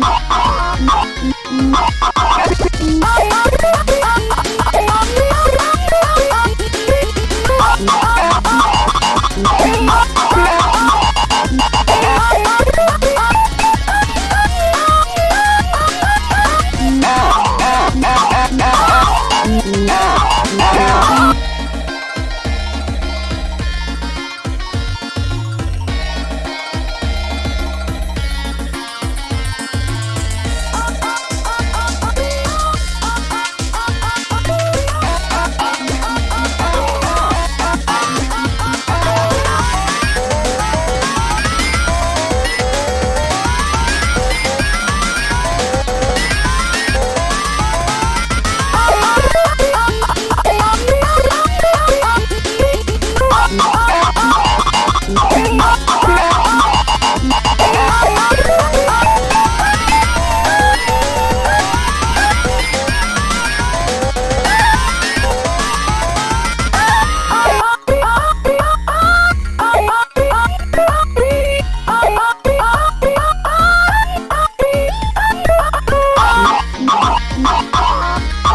Bye.